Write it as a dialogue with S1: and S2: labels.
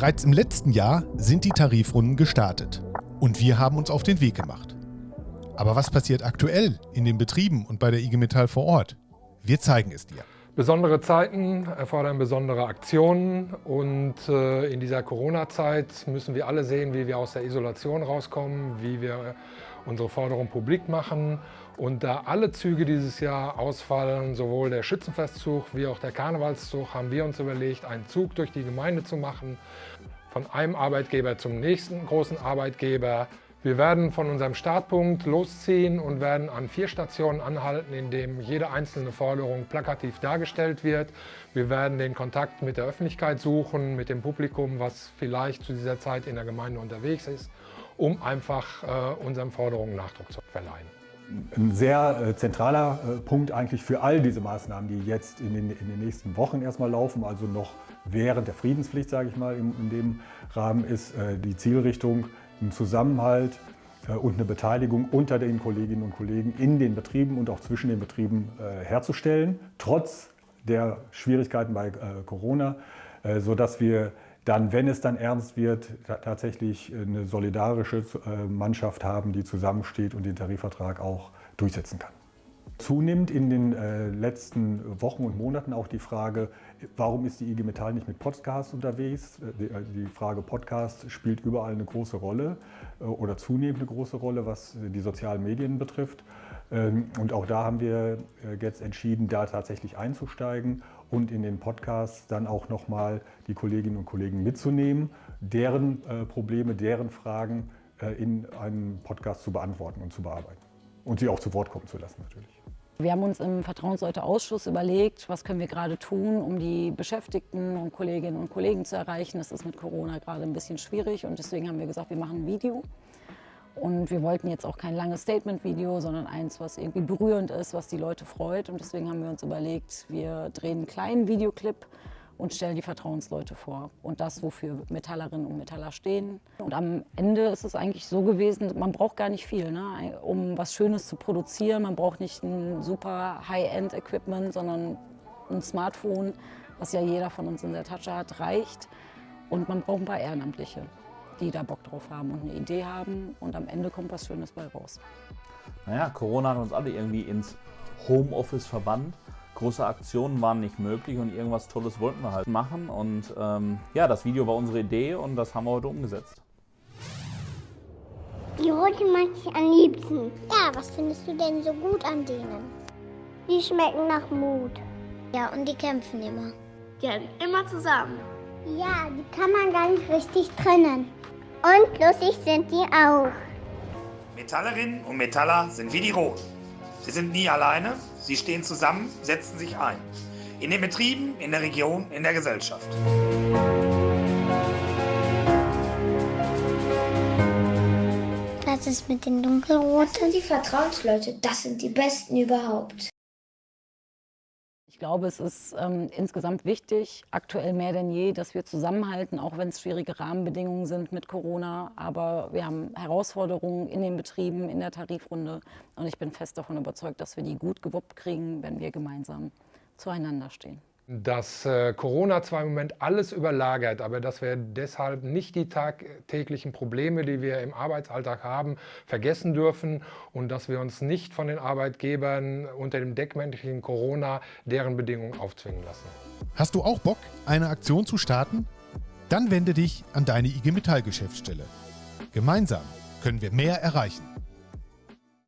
S1: Bereits im letzten Jahr sind die Tarifrunden gestartet und wir haben uns auf den Weg gemacht. Aber was passiert aktuell in den Betrieben und bei der IG Metall vor Ort? Wir zeigen es dir.
S2: Besondere Zeiten erfordern besondere Aktionen und äh, in dieser Corona-Zeit müssen wir alle sehen, wie wir aus der Isolation rauskommen, wie wir unsere Forderung publik machen. Und da alle Züge dieses Jahr ausfallen, sowohl der Schützenfestzug wie auch der Karnevalszug, haben wir uns überlegt, einen Zug durch die Gemeinde zu machen, von einem Arbeitgeber zum nächsten großen Arbeitgeber. Wir werden von unserem Startpunkt losziehen und werden an vier Stationen anhalten, in denen jede einzelne Forderung plakativ dargestellt wird. Wir werden den Kontakt mit der Öffentlichkeit suchen, mit dem Publikum, was vielleicht zu dieser Zeit in der Gemeinde unterwegs ist, um einfach äh, unseren Forderungen Nachdruck zu verleihen.
S3: Ein sehr äh, zentraler äh, Punkt eigentlich für all diese Maßnahmen, die jetzt in den, in den nächsten Wochen erstmal laufen, also noch während der Friedenspflicht, sage ich mal, in, in dem Rahmen ist äh, die Zielrichtung, einen Zusammenhalt äh, und eine Beteiligung unter den Kolleginnen und Kollegen in den Betrieben und auch zwischen den Betrieben äh, herzustellen, trotz der Schwierigkeiten bei äh, Corona, sodass wir dann, wenn es dann ernst wird, tatsächlich eine solidarische Mannschaft haben, die zusammensteht und den Tarifvertrag auch durchsetzen kann. Zunimmt in den äh, letzten Wochen und Monaten auch die Frage, warum ist die IG Metall nicht mit Podcasts unterwegs? Äh, die, äh, die, Frage Podcast spielt überall eine große Rolle äh, oder zunehmend eine große Rolle, was die sozialen Medien betrifft. Ähm, und auch da haben wir äh, jetzt entschieden, da tatsächlich einzusteigen und in den Podcasts dann auch nochmal die Kolleginnen und Kollegen mitzunehmen, deren äh, Probleme, deren Fragen in einem Podcast zu beantworten und zu bearbeiten. Und sie auch zu Wort kommen zu lassen natürlich.
S4: Wir haben uns im Vertrauensleute-Ausschuss überlegt, was können wir gerade tun, um die Beschäftigten und Kolleginnen und Kollegen zu erreichen. Das ist mit Corona gerade ein bisschen schwierig und deswegen haben wir gesagt, wir machen ein Video. Und wir wollten jetzt auch kein langes Statement-Video, sondern eins, was irgendwie berührend ist, was die Leute freut. Und deswegen haben wir uns überlegt, wir drehen einen kleinen Videoclip und stellen die Vertrauensleute vor und das, wofür Metallerinnen und Metaller stehen. Und am Ende ist es eigentlich so gewesen, man braucht gar nicht viel, ne? um was Schönes zu produzieren. Man braucht nicht ein super High-End-Equipment, sondern ein Smartphone, was ja jeder von uns in der Tasche hat, reicht. Und man braucht ein paar Ehrenamtliche, die da Bock drauf haben und eine Idee haben. Und am Ende kommt was Schönes bei raus.
S5: Naja, Corona hat uns alle irgendwie ins Homeoffice verbannt große Aktionen waren nicht möglich und irgendwas Tolles wollten wir halt machen. Und ähm, ja, das Video war unsere Idee und das haben wir heute umgesetzt.
S6: Die roten mag ich am liebsten. Ja, was findest du denn so gut an denen? Die schmecken nach Mut. Ja, und die kämpfen immer.
S7: Ja, immer zusammen.
S6: Ja, die kann man gar nicht richtig trennen. Und lustig sind die auch.
S8: Metallerinnen und Metaller sind wie die Roten. Sie sind nie alleine, sie stehen zusammen, setzen sich ein. In den Betrieben, in der Region, in der Gesellschaft.
S6: Was ist mit den Dunkelroten?
S7: Das sind die Vertrauensleute, das sind die Besten überhaupt.
S4: Ich glaube, es ist ähm, insgesamt wichtig, aktuell mehr denn je, dass wir zusammenhalten, auch wenn es schwierige Rahmenbedingungen sind mit Corona. Aber wir haben Herausforderungen in den Betrieben, in der Tarifrunde. Und ich bin fest davon überzeugt, dass wir die gut gewuppt kriegen, wenn wir gemeinsam zueinander stehen
S2: dass äh, Corona zwar im Moment alles überlagert, aber dass wir deshalb nicht die tagtäglichen Probleme, die wir im Arbeitsalltag haben, vergessen dürfen und dass wir uns nicht von den Arbeitgebern unter dem Deckmäntelchen Corona deren Bedingungen aufzwingen lassen.
S1: Hast du auch Bock, eine Aktion zu starten? Dann wende dich an deine IG Metall Geschäftsstelle. Gemeinsam können wir mehr erreichen.